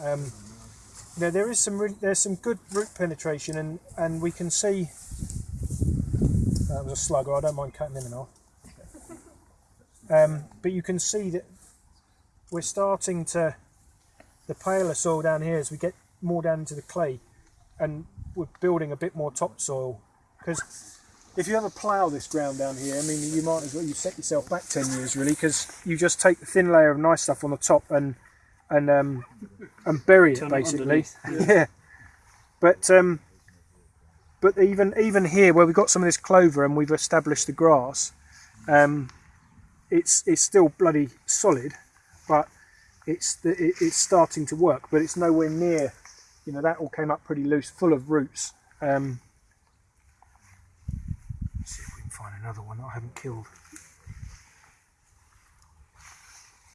Um, know, there is some re- there's some good root penetration, and and we can see that was a slugger. I don't mind cutting them in half. Um, but you can see that we're starting to the paler soil down here as we get more down into the clay, and we're building a bit more topsoil because if you ever plough this ground down here, I mean, you might as well you set yourself back ten years really because you just take the thin layer of nice stuff on the top and and um, and bury it Turn it basically. underneath, yeah. But um, but even even here where we've got some of this clover and we've established the grass, um, it's it's still bloody solid, but it's the, it, it's starting to work. But it's nowhere near. You know that all came up pretty loose, full of roots. Um, let's see if we can find another one that I haven't killed.